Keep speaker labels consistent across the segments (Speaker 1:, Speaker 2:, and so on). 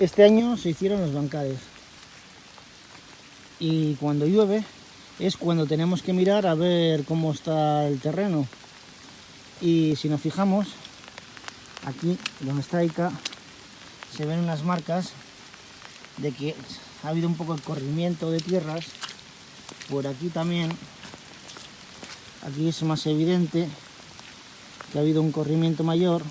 Speaker 1: Este año se hicieron los bancales. Y cuando llueve es cuando tenemos que mirar a ver cómo está el terreno. Y si nos fijamos, aquí donde está Ica, se ven unas marcas de que ha habido un poco de corrimiento de tierras. Por aquí también, aquí es más evidente que ha habido un corrimiento mayor.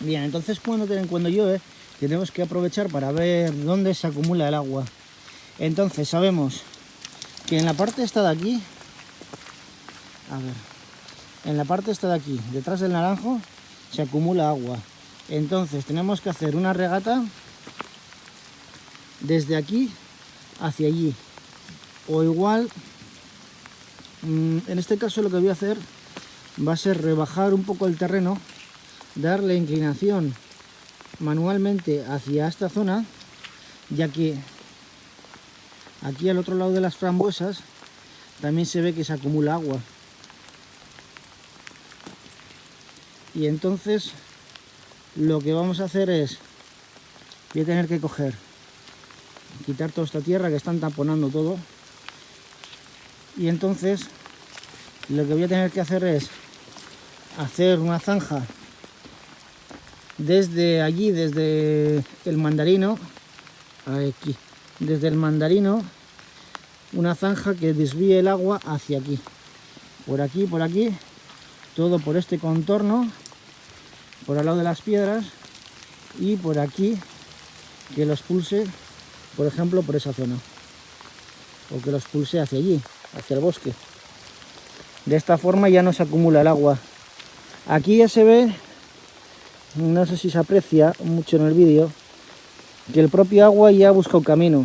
Speaker 1: Bien, entonces cuando, cuando llueve tenemos que aprovechar para ver dónde se acumula el agua. Entonces sabemos que en la parte esta de aquí, a ver, en la parte esta de aquí, detrás del naranjo, se acumula agua. Entonces tenemos que hacer una regata desde aquí hacia allí. O igual, mm, en este caso lo que voy a hacer va a ser rebajar un poco el terreno, darle inclinación manualmente hacia esta zona, ya que aquí al otro lado de las frambuesas también se ve que se acumula agua. Y entonces lo que vamos a hacer es, voy a tener que coger, quitar toda esta tierra que están taponando todo. Y entonces lo que voy a tener que hacer es hacer una zanja desde allí, desde el mandarino, aquí, desde el mandarino, una zanja que desvíe el agua hacia aquí, por aquí, por aquí, todo por este contorno, por al lado de las piedras y por aquí que los pulse, por ejemplo, por esa zona, o que los pulse hacia allí, hacia el bosque. De esta forma ya no se acumula el agua. Aquí ya se ve no sé si se aprecia mucho en el vídeo, que el propio agua ya busca un camino.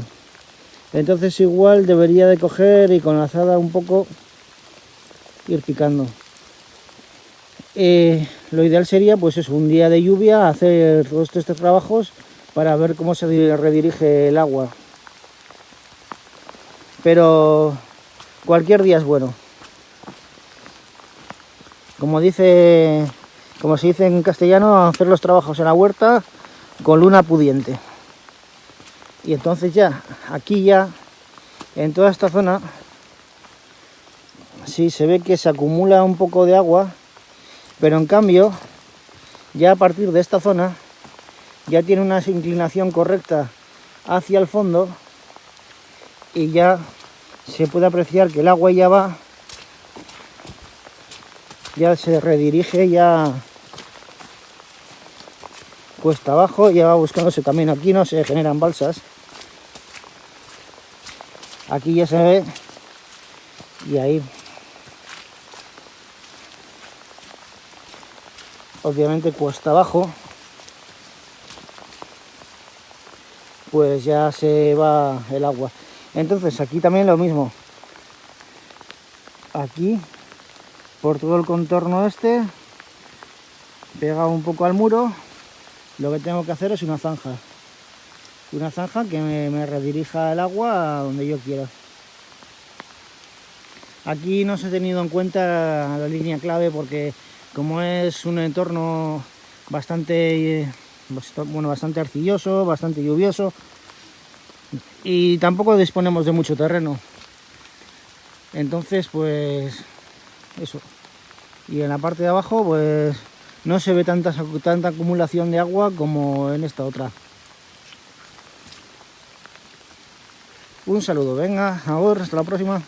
Speaker 1: Entonces igual debería de coger y con la azada un poco ir picando. Eh, lo ideal sería pues es un día de lluvia hacer todos estos trabajos para ver cómo se redirige el agua. Pero cualquier día es bueno. Como dice como se dice en castellano, hacer los trabajos en la huerta con luna pudiente. Y entonces ya, aquí ya, en toda esta zona, sí se ve que se acumula un poco de agua, pero en cambio, ya a partir de esta zona, ya tiene una inclinación correcta hacia el fondo y ya se puede apreciar que el agua ya va ya se redirige ya cuesta abajo, ya va buscando ese camino. Aquí no se generan balsas. Aquí ya se ve. Y ahí. Obviamente cuesta abajo. Pues ya se va el agua. Entonces aquí también lo mismo. Aquí por todo el contorno este, pegado un poco al muro, lo que tengo que hacer es una zanja. Una zanja que me, redirija el agua a donde yo quiera. Aquí no se ha tenido en cuenta la línea clave porque como es un entorno bastante, bueno, bastante arcilloso, bastante lluvioso y tampoco disponemos de mucho terreno. Entonces, pues eso. Y en la parte de abajo, pues no se ve tanta, tanta acumulación de agua como en esta otra. Un saludo, venga, ahora, hasta la próxima.